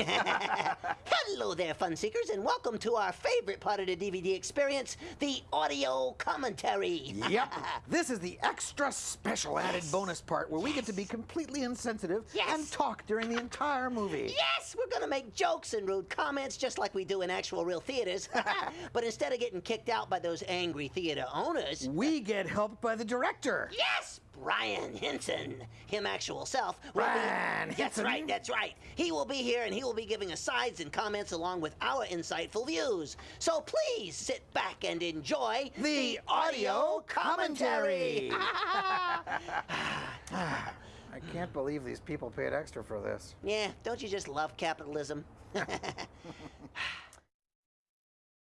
Hello there, fun seekers, and welcome to our favorite part of the DVD experience, the audio commentary. Yep. This is the extra special added Yes. bonus part where we get to be completely insensitive Yes. and talk during the entire movie. Yes, we're gonna make jokes and rude comments just like we do in actual real theaters. but instead of getting kicked out by those angry theater owners, We uh, get helped by the director. yes, Brian Henson, him actual self. will Brian be, That's right, that's right. He will be here and he will be giving us sides and comments along with our insightful views. So please sit back and enjoy The audio commentary. I can't believe these people paid extra for this. yeah, don't you just love capitalism?